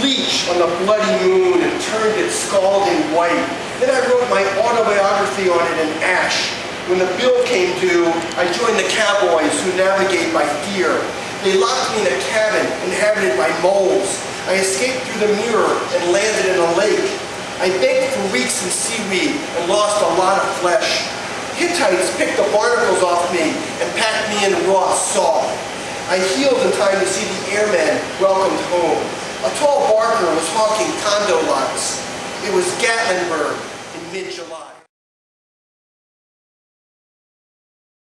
bleach on the bloody moon and turned it scalding white. Then I wrote my autobiography on it in ash. When the bill came due, I joined the cowboys who navigate by fear. They locked me in a cabin inhabited by moles. I escaped through the mirror and landed in a lake. I baked for weeks in seaweed and lost a lot of flesh. Hittites picked the barnacles off me and packed me in raw salt. I healed in time to see the airmen welcomed home. A tall barker was honking condo lots. It was Gatlinburg in mid-July.